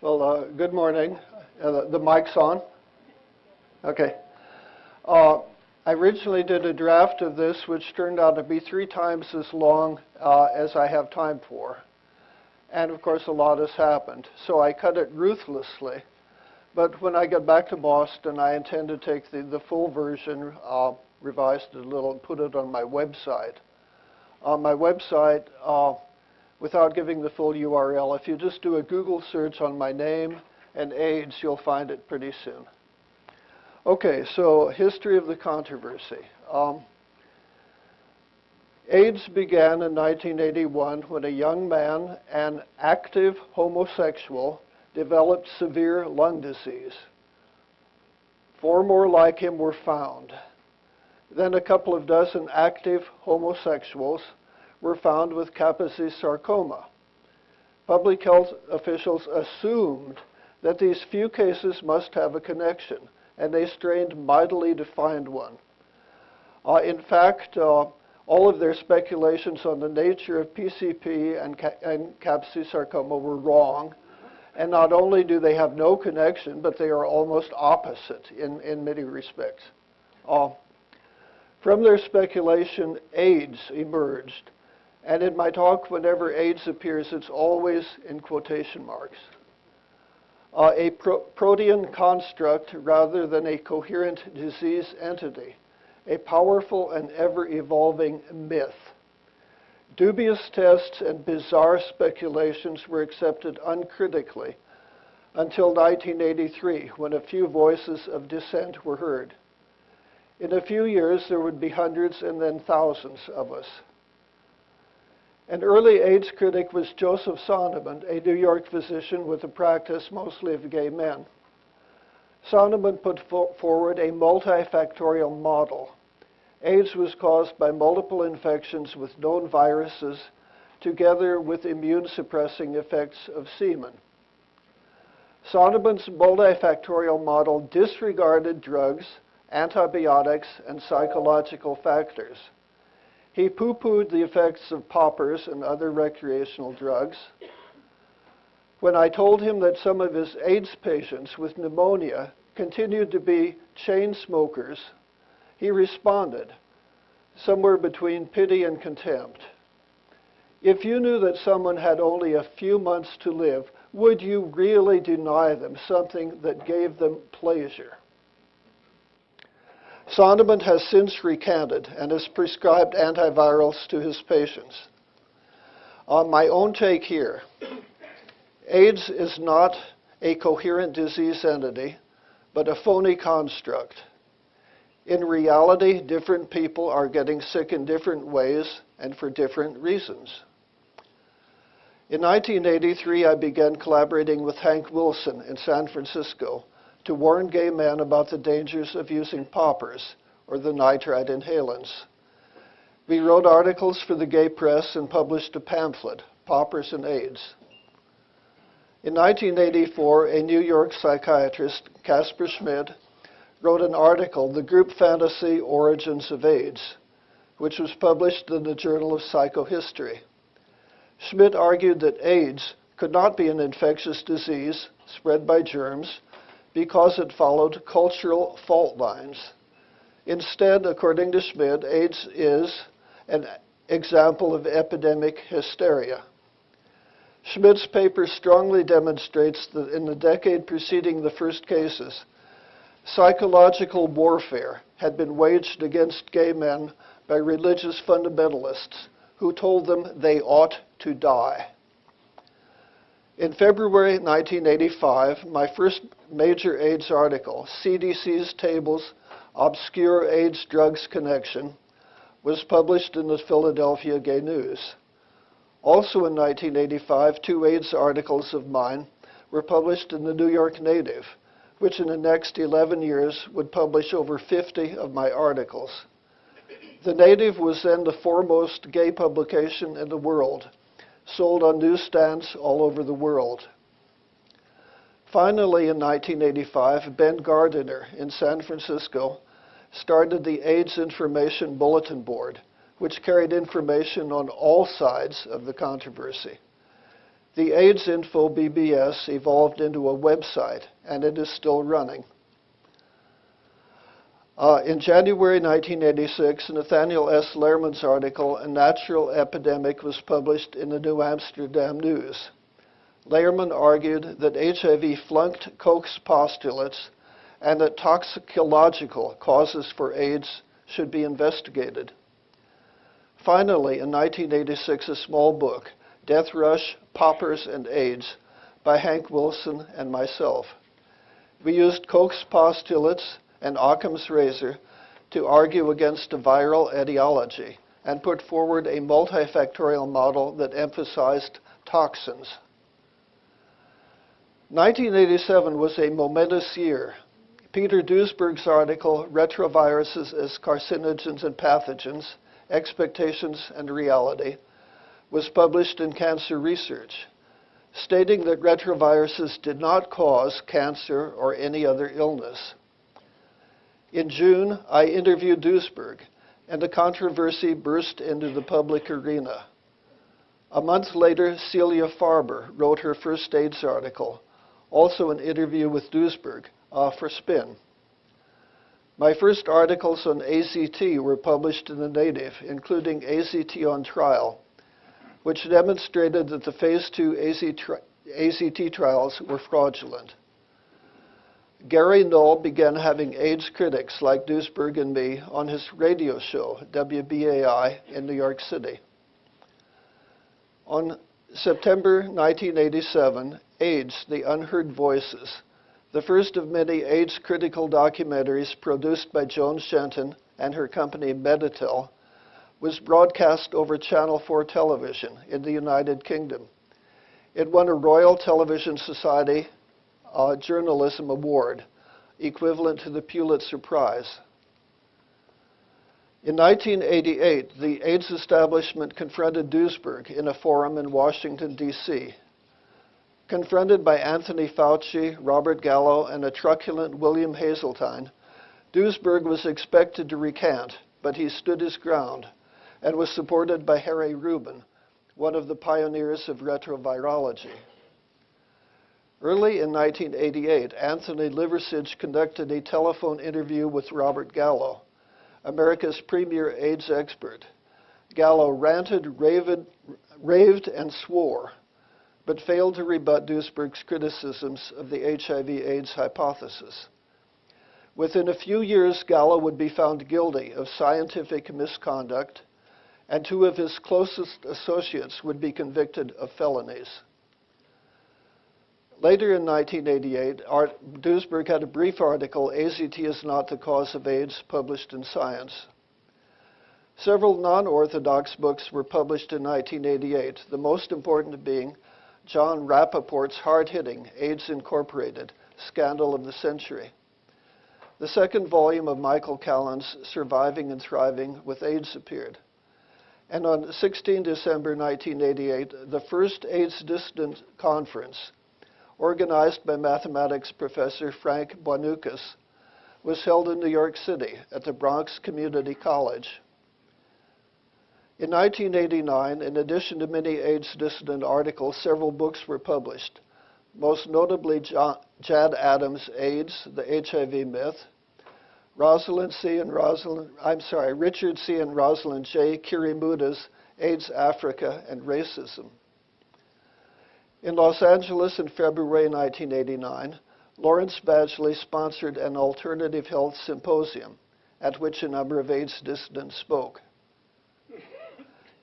Well, uh, good morning. Uh, the, the mic's on? Okay. Uh, I originally did a draft of this, which turned out to be three times as long uh, as I have time for. And of course, a lot has happened. So I cut it ruthlessly. But when I get back to Boston, I intend to take the, the full version, uh, revised it a little, and put it on my website. On my website, uh, without giving the full URL. If you just do a Google search on my name and AIDS, you'll find it pretty soon. Okay, so history of the controversy. Um, AIDS began in 1981 when a young man, an active homosexual, developed severe lung disease. Four more like him were found. Then a couple of dozen active homosexuals were found with Kaposi sarcoma. Public health officials assumed that these few cases must have a connection, and they strained mightily to find one. Uh, in fact, uh, all of their speculations on the nature of PCP and, and Kaposi sarcoma were wrong. And not only do they have no connection, but they are almost opposite in, in many respects. Uh, from their speculation, AIDS emerged. And in my talk, whenever AIDS appears, it's always in quotation marks. Uh, a pro protean construct rather than a coherent disease entity, a powerful and ever-evolving myth. Dubious tests and bizarre speculations were accepted uncritically until 1983, when a few voices of dissent were heard. In a few years, there would be hundreds and then thousands of us. An early AIDS critic was Joseph Sonnabend, a New York physician with a practice mostly of gay men. Sonnabend put fo forward a multifactorial model. AIDS was caused by multiple infections with known viruses together with immune-suppressing effects of semen. Sonnabend's multifactorial model disregarded drugs, antibiotics, and psychological factors. He poo-pooed the effects of poppers and other recreational drugs. When I told him that some of his AIDS patients with pneumonia continued to be chain smokers, he responded, somewhere between pity and contempt. If you knew that someone had only a few months to live, would you really deny them something that gave them pleasure? Sonnabend has since recanted and has prescribed antivirals to his patients. On my own take here, AIDS is not a coherent disease entity, but a phony construct. In reality, different people are getting sick in different ways and for different reasons. In 1983, I began collaborating with Hank Wilson in San Francisco to warn gay men about the dangers of using poppers, or the nitrite inhalants. We wrote articles for the gay press and published a pamphlet, Poppers and AIDS. In 1984, a New York psychiatrist, Casper Schmidt, wrote an article, The Group Fantasy Origins of AIDS, which was published in the Journal of Psychohistory. Schmidt argued that AIDS could not be an infectious disease spread by germs, because it followed cultural fault lines. Instead, according to Schmidt, AIDS is an example of epidemic hysteria. Schmidt's paper strongly demonstrates that in the decade preceding the first cases, psychological warfare had been waged against gay men by religious fundamentalists who told them they ought to die. In February 1985, my first major AIDS article, CDC's Tables Obscure AIDS Drugs Connection, was published in the Philadelphia Gay News. Also in 1985, two AIDS articles of mine were published in the New York Native, which in the next 11 years would publish over 50 of my articles. The Native was then the foremost gay publication in the world sold on newsstands all over the world. Finally, in 1985, Ben Gardiner in San Francisco started the AIDS Information Bulletin Board, which carried information on all sides of the controversy. The AIDS Info BBS evolved into a website, and it is still running. Uh, in January 1986, Nathaniel S. Lehrman's article, A Natural Epidemic, was published in the New Amsterdam News. Lehrman argued that HIV flunked Koch's postulates and that toxicological causes for AIDS should be investigated. Finally, in 1986, a small book, Death Rush, Poppers, and AIDS, by Hank Wilson and myself. We used Koch's postulates and Occam's razor to argue against a viral etiology and put forward a multifactorial model that emphasized toxins. 1987 was a momentous year. Peter Duesberg's article, Retroviruses as Carcinogens and Pathogens, Expectations and Reality, was published in Cancer Research, stating that retroviruses did not cause cancer or any other illness. In June, I interviewed Duesberg, and the controversy burst into the public arena. A month later, Celia Farber wrote her first AIDS article, also an interview with Duesberg uh, for Spin. My first articles on AZT were published in the Native, including AZT on Trial, which demonstrated that the phase 2 AZT trials were fraudulent. Gary Null began having AIDS critics like Duesberg and me on his radio show, WBAI, in New York City. On September 1987, AIDS, The Unheard Voices, the first of many AIDS critical documentaries produced by Joan Shenton and her company Meditel, was broadcast over Channel 4 television in the United Kingdom. It won a Royal Television Society uh, Journalism Award, equivalent to the Pulitzer Prize. In 1988, the AIDS establishment confronted Duesberg in a forum in Washington, D.C. Confronted by Anthony Fauci, Robert Gallo, and a truculent William Haseltine, Duesberg was expected to recant, but he stood his ground and was supported by Harry Rubin, one of the pioneers of retrovirology. Early in 1988, Anthony Liversidge conducted a telephone interview with Robert Gallo, America's premier AIDS expert. Gallo ranted, raved, raved and swore, but failed to rebut Duesberg's criticisms of the HIV AIDS hypothesis. Within a few years, Gallo would be found guilty of scientific misconduct, and two of his closest associates would be convicted of felonies. Later in 1988, Art, Duesberg had a brief article, AZT is not the cause of AIDS, published in Science. Several non-orthodox books were published in 1988, the most important being John Rappoport's hard-hitting AIDS Incorporated, Scandal of the Century. The second volume of Michael Callen's Surviving and Thriving with AIDS appeared. And on 16 December 1988, the first AIDS Dissident Conference organized by mathematics professor Frank Buianouckas, was held in New York City at the Bronx Community College. In 1989, in addition to many AIDS dissident articles, several books were published, most notably John, Jad Adams' AIDS, the HIV Myth, Rosalind C. and Rosalind, I'm sorry, Richard C. and Rosalind J. Chirimuuta's AIDS Africa and Racism. In Los Angeles in February 1989, Lawrence Badgley sponsored an alternative health symposium at which a number of AIDS dissidents spoke.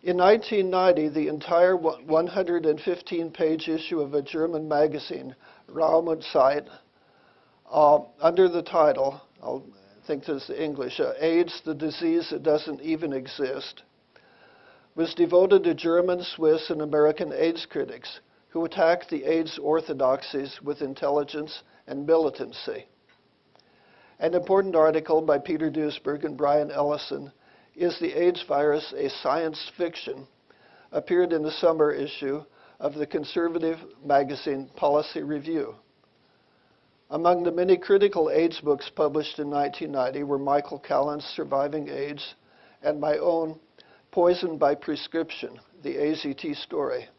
In 1990, the entire 115-page issue of a German magazine, Raum und Zeit, uh, under the title, i think this is the English, uh, AIDS, the disease that doesn't even exist, was devoted to German, Swiss, and American AIDS critics who attacked the AIDS orthodoxies with intelligence and militancy. An important article by Peter Duesberg and Brian Ellison, Is the AIDS Virus a Science Fiction? appeared in the summer issue of the conservative magazine Policy Review. Among the many critical AIDS books published in 1990 were Michael Callen's Surviving AIDS and my own Poison by Prescription, the AZT Story.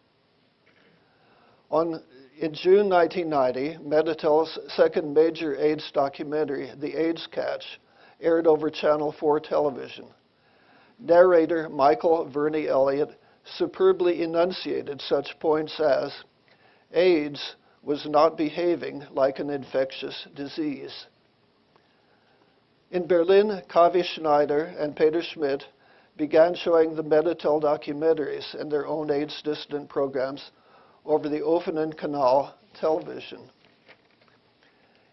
On, in June 1990, Meditel's second major AIDS documentary, The AIDS Catch, aired over Channel 4 television. Narrator Michael Verney Elliott superbly enunciated such points as AIDS was not behaving like an infectious disease. In Berlin, Kavi Schneider and Peter Schmidt began showing the Meditel documentaries and their own AIDS dissident programs over the offenen Kanal television.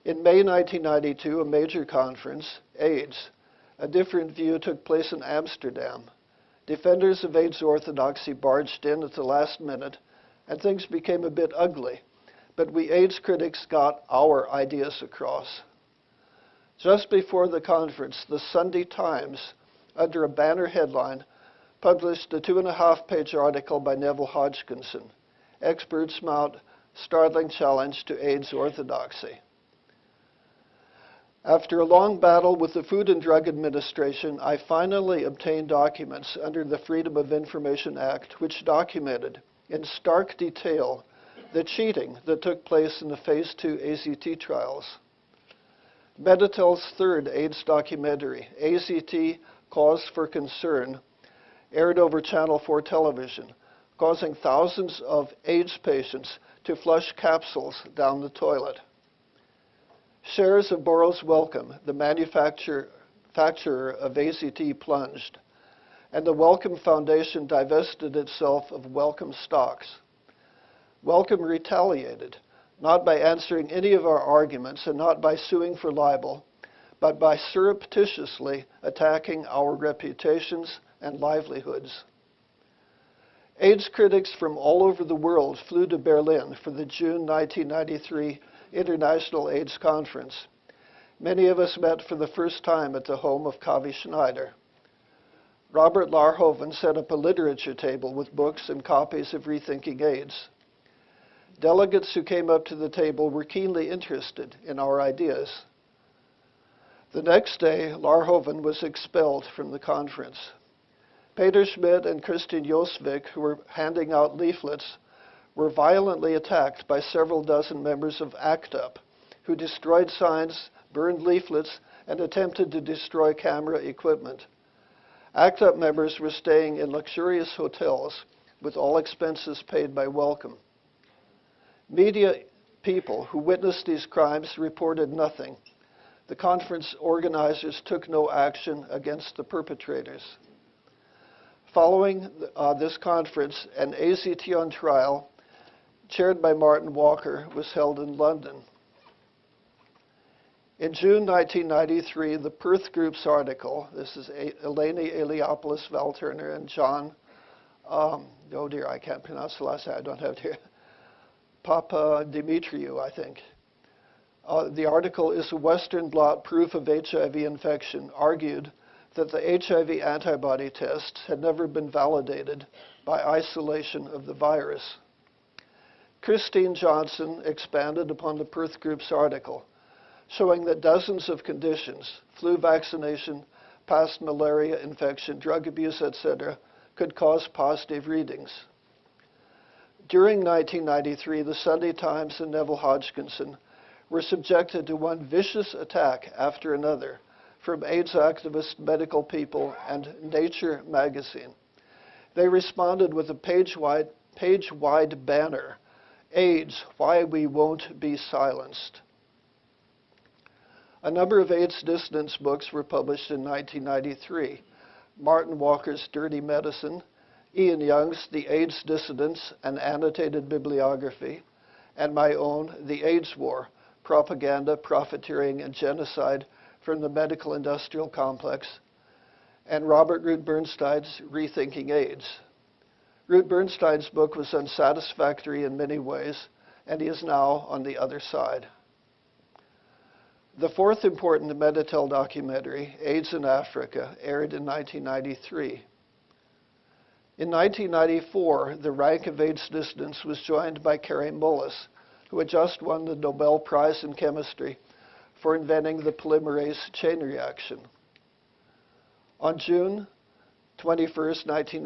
In May 1992, a major conference, AIDS, a different view took place in Amsterdam. Defenders of AIDS orthodoxy barged in at the last minute, and things became a bit ugly. But we AIDS critics got our ideas across. Just before the conference, the Sunday Times, under a banner headline, published a two and a half page article by Neville Hodgkinson Experts Mount Startling Challenge to AIDS Orthodoxy. After a long battle with the Food and Drug Administration, I finally obtained documents under the Freedom of Information Act which documented in stark detail the cheating that took place in the Phase 2 AZT trials. Meditel's third AIDS documentary, AZT Cause for Concern, aired over Channel 4 television, causing thousands of AIDS patients to flush capsules down the toilet. Shares of Burroughs Wellcome, the manufacturer, of AZT, plunged, and the Wellcome Foundation divested itself of Wellcome stocks. Wellcome retaliated not by answering any of our arguments and not by suing for libel, but by surreptitiously attacking our reputations and livelihoods. AIDS critics from all over the world flew to Berlin for the June 1993 International AIDS Conference. Many of us met for the first time at the home of Kavi Schneider. Robert Laarhoven set up a literature table with books and copies of Rethinking AIDS. Delegates who came up to the table were keenly interested in our ideas. The next day, Laarhoven was expelled from the conference. Peter Schmidt and Christian Josvik, who were handing out leaflets, were violently attacked by several dozen members of ACT UP, who destroyed signs, burned leaflets, and attempted to destroy camera equipment. ACT UP members were staying in luxurious hotels with all expenses paid by Wellcome. Media people who witnessed these crimes reported nothing. The conference organizers took no action against the perpetrators. Following uh, this conference, an AZT on trial, chaired by Martin Walker, was held in London. In June 1993, the Perth Group's article, this is Eleni Eliopoulos Val Turner and John, um, oh dear, I can't pronounce the last name, I don't have it here. Papa Dimitriou, I think. Uh, the article is a Western blot proof of HIV infection, argued that the HIV antibody test had never been validated by isolation of the virus. Christine Johnson expanded upon the Perth Group's article, showing that dozens of conditions, flu vaccination, past malaria infection, drug abuse, etc., could cause positive readings. During 1993, the Sunday Times and Neville Hodgkinson were subjected to one vicious attack after another from AIDS activist medical people and Nature magazine. They responded with a page-wide, page-wide banner, AIDS, Why We Won't Be Silenced. A number of AIDS dissidence books were published in 1993. Martin Walker's Dirty Medicine, Ian Young's The AIDS Dissidents, an annotated bibliography, and my own The AIDS War, Propaganda, Profiteering, and Genocide from the Medical Industrial Complex, and Robert Root Bernstein's Rethinking AIDS. Root Bernstein's book was unsatisfactory in many ways, and he is now on the other side. The fourth important Meditel documentary, AIDS in Africa, aired in 1993. In 1994, the rank of AIDS dissidents was joined by Kary Mullis, who had just won the Nobel Prize in Chemistry for inventing the polymerase chain reaction. On June 21, 1990,